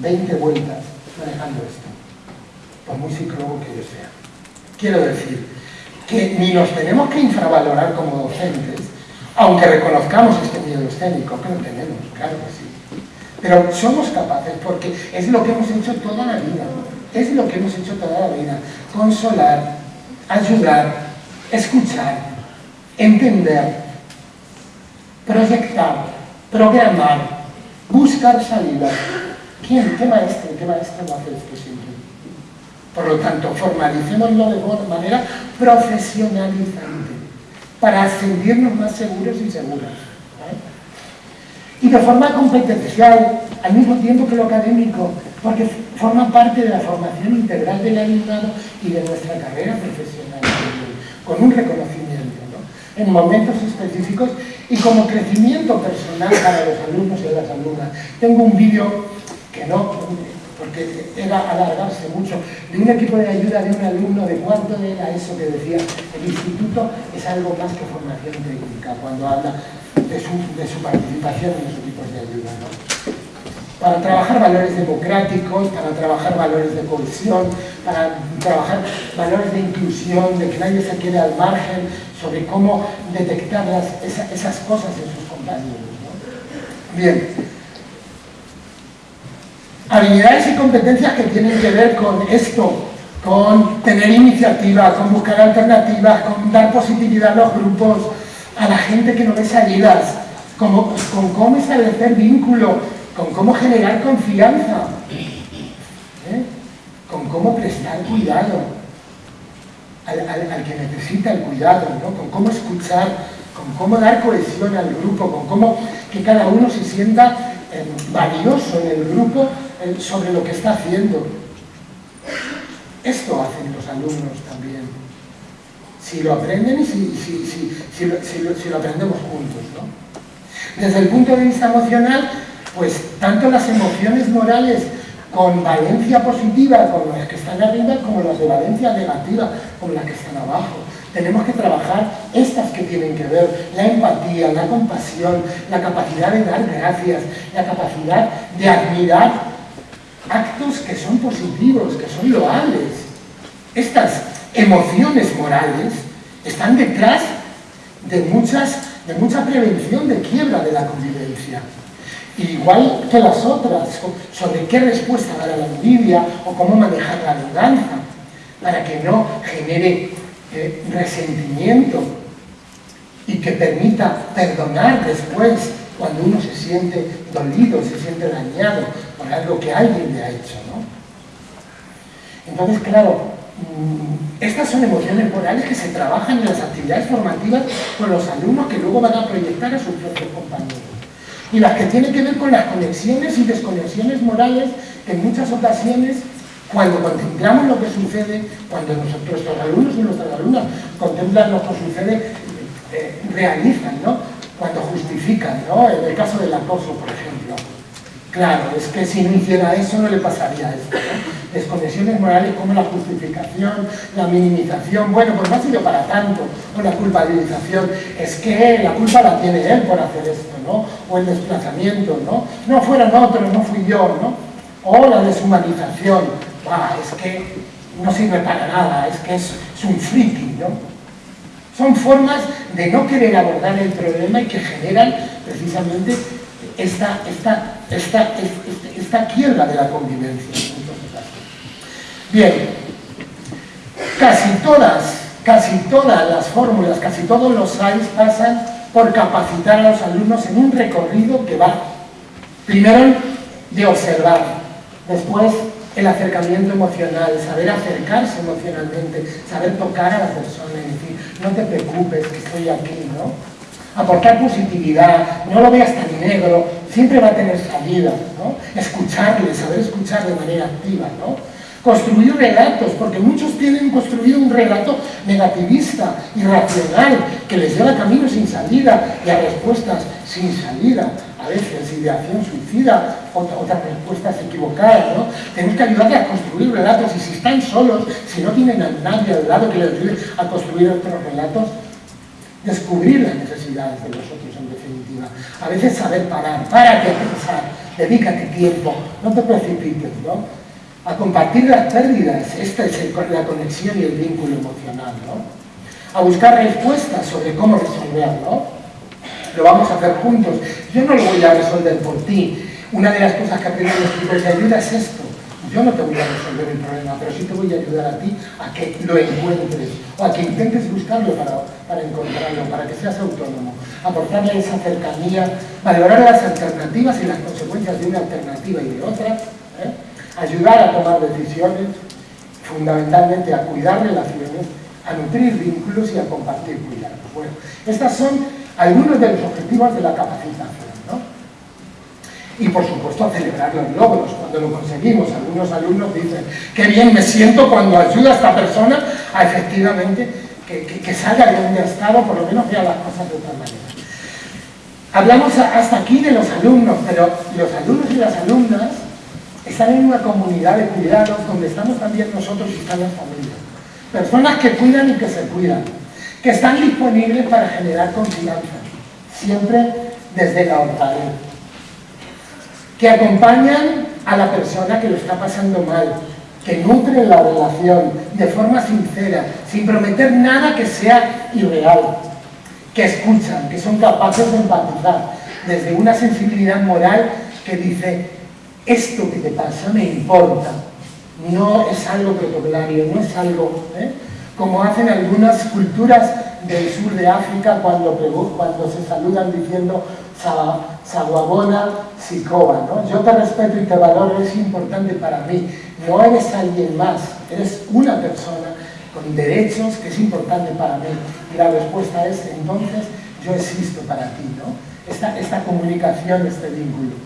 B: 20 vueltas manejando esto por muy psicólogo que yo sea. Quiero decir que ni nos tenemos que infravalorar como docentes, aunque reconozcamos este miedo escénico, que lo tenemos, claro que sí. Pero somos capaces porque es lo que hemos hecho toda la vida, es lo que hemos hecho toda la vida, consolar, ayudar, escuchar, entender, proyectar, programar, buscar salidas. ¿Quién? ¿Qué maestro? ¿Qué maestro no hace siempre? Por lo tanto, formalicémoslo de manera profesionalizante para sentirnos más seguros y seguras. Y de forma competencial, al mismo tiempo que lo académico, porque forma parte de la formación integral del alumnado y de nuestra carrera profesional, con un reconocimiento, ¿no? en momentos específicos y como crecimiento personal para los alumnos y las alumnas. Tengo un vídeo que no porque era alargarse mucho, de un equipo de ayuda de un alumno de cuánto era eso que decía, el instituto es algo más que formación técnica, cuando habla de su, participación en los equipos de ayuda. Para trabajar valores democráticos, para trabajar valores de cohesión, para trabajar valores de inclusión, de que nadie se quede al margen, sobre cómo detectar esas cosas en sus compañeros. Bien, habilidades y competencias que tienen que ver con esto, con tener iniciativa, con buscar alternativas, con dar positividad a los grupos, a la gente que no ve salidas, con, con cómo establecer vínculo, con cómo generar confianza, ¿eh? con cómo prestar cuidado al, que necesita el cuidado, con cómo escuchar, con cómo dar cohesión al grupo, con cómo que cada uno se sienta eh, valioso en el grupo sobre lo que está haciendo. Esto hacen los alumnos también. Si lo aprenden y si, lo, aprendemos juntos. ¿no? Desde el punto de vista emocional, pues tanto las emociones morales con valencia positiva, como las que están arriba, como las de valencia negativa, como las que están abajo. Tenemos que trabajar estas que tienen que ver, la empatía, la compasión, la capacidad de dar gracias, la capacidad de admirar actos que son positivos, que son loables. Estas emociones morales están detrás de, muchas, de mucha prevención de quiebra de la convivencia. Igual que las otras, sobre qué respuesta dar a la envidia o cómo manejar la venganza, para que no genere eh, resentimiento y que permita perdonar después cuando uno se siente dolido, se siente dañado por algo que alguien le ha hecho, ¿no? Entonces, claro, mm, estas son emociones morales que se trabajan en las actividades formativas con los alumnos que luego van a proyectar a sus propios compañeros. Y las que tienen que ver con las conexiones y desconexiones morales que en muchas ocasiones cuando contemplamos lo que sucede, cuando nuestros alumnos y nuestras alumnas contemplan lo que sucede, eh, realizan, ¿no? cuando justifican, ¿no? En el caso del acoso, por ejemplo. Claro, es que si no hiciera eso no le pasaría esto. ¿no? Desconexiones morales como la justificación, la minimización, bueno, pues no ha sido para tanto, o la culpabilización, es que la culpa la tiene él por hacer esto, ¿no? O el desplazamiento, ¿no? No fueron otros, no fui yo, ¿no? O la deshumanización, ah, es que no sirve para nada, es que es, es un friki, ¿no? Son formas de no querer abordar el problema y que generan precisamente esta, esta, esta, esta, quiebra de la convivencia. Bien, casi todas, casi todas las fórmulas, casi todos los SAIS pasan por capacitar a los alumnos en un recorrido que va, primero, de observar, después el acercamiento emocional, saber acercarse emocionalmente, saber tocar a la persona y decir, no te preocupes estoy aquí, ¿no? Aportar positividad, no lo veas tan negro, siempre va a tener salida, ¿no? Escucharle, saber escuchar de manera activa, ¿no? Construir relatos, porque muchos tienen construido un relato negativista, irracional, que les lleva a caminos sin salida y a respuestas sin salida a veces ideación suicida, otras respuestas equivocadas, ¿no? Tenemos que ayudarles a construir relatos y si están solos, si no tienen a nadie al lado que les ayude a construir otros relatos, descubrir las necesidades de los otros en definitiva. A veces saber parar, párate a pensar, dedícate tiempo, no te precipites, ¿no? A compartir las pérdidas, esta es la conexión y el vínculo emocional, ¿no? A buscar respuestas sobre cómo resolverlo, lo vamos a hacer juntos. Yo no lo voy a resolver por ti. Una de las cosas que aprendí en los tipos de ayuda es esto. Yo no te voy a resolver el problema, pero sí te voy a ayudar a ti a que lo encuentres o a que intentes buscarlo para, para encontrarlo, para que seas autónomo. Aportarle esa cercanía, valorar las alternativas y las consecuencias de una alternativa y de otra. ¿eh? Ayudar a tomar decisiones, fundamentalmente a cuidar relaciones, a nutrir vínculos y a compartir cuidados. Bueno, estas son algunos de los objetivos de la capacitación. Y por supuesto celebrar los logros cuando lo conseguimos. Algunos alumnos dicen, qué bien me siento cuando ayuda a esta persona a efectivamente que, salga de donde ha estado, por lo menos vea las cosas de otra manera. Hablamos hasta aquí de los alumnos, pero los alumnos y las alumnas están en una comunidad de cuidados donde estamos también nosotros y están las familias. Personas que cuidan y que se cuidan que están disponibles para generar confianza, siempre desde la honradez, que acompañan a la persona que lo está pasando mal, que nutren la relación de forma sincera, sin prometer nada que sea irreal, que escuchan, que son capaces de empatizar, desde una sensibilidad moral que dice, esto que te pasa me importa, no es algo protocolario, no es algo... ¿eh? como hacen algunas culturas del sur de África cuando, cuando se saludan diciendo Saguabona, Sikoa. ¿no? Yo te respeto y te valoro, es importante para mí. No eres alguien más, eres una persona con derechos que es importante para mí. Y la respuesta es, entonces, yo existo para ti. ¿no? Esta, esta comunicación, este vínculo.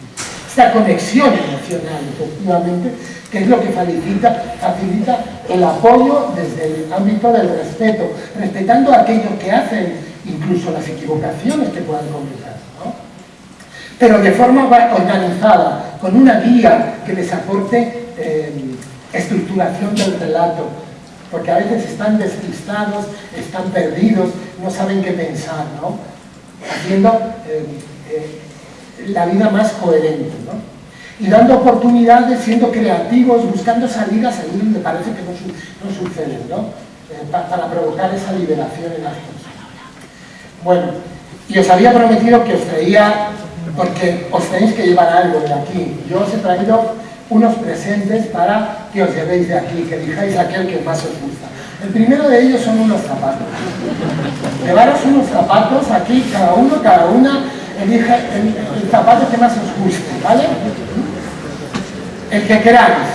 B: Esta conexión emocional, efectivamente, que es lo que facilita, facilita el apoyo desde el ámbito del respeto, respetando a aquellos que hacen incluso las equivocaciones que puedan cometer. Pero de forma organizada, con una guía que les aporte eh, estructuración del relato, porque a veces están despistados, están perdidos, no saben qué pensar, ¿no? haciendo eh, eh, la vida más coherente. ¿no? y dando oportunidades, siendo creativos, buscando salidas ahí donde parece que no, no suceden, ¿no? Para, provocar esa liberación en las personas. Bueno, y os había prometido que os traía, porque os tenéis que llevar algo de aquí. Yo os he traído unos presentes para que os llevéis de aquí, que dijáis aquel que más os gusta. El primero de ellos son unos zapatos. Llevaros unos zapatos aquí, cada uno, cada una, el zapato que más os guste, ¿vale? el que queráis.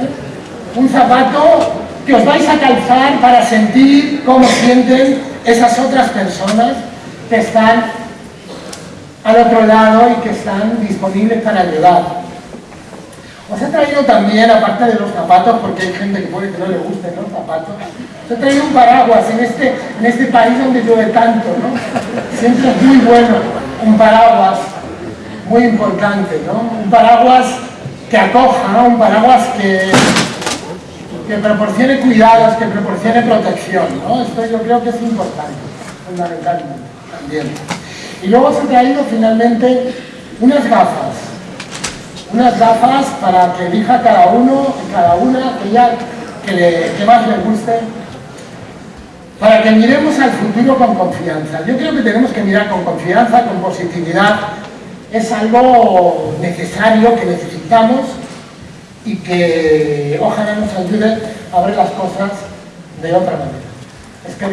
B: ¿eh? Un zapato que os vais a calzar para sentir cómo sienten esas otras personas que están al otro lado y que están disponibles para ayudar. Os he traído también, aparte de los zapatos, porque hay gente que puede que no le gusten los zapatos, os he traído un paraguas en este, en este país donde llueve tanto, ¿no? Siempre es muy bueno un paraguas muy importante, ¿no? Un paraguas que acoja, un paraguas que, que proporcione cuidados, que proporcione protección, ¿no? Esto yo creo que es importante, fundamentalmente, también. Y luego se ha traído finalmente unas gafas, unas gafas para que elija cada uno y cada una aquella que, le, que más le guste para que miremos al futuro con confianza. Yo creo que tenemos que mirar con confianza, con positividad. Es algo necesario, que necesitamos y que ojalá nos ayude a ver las cosas de otra manera. Es que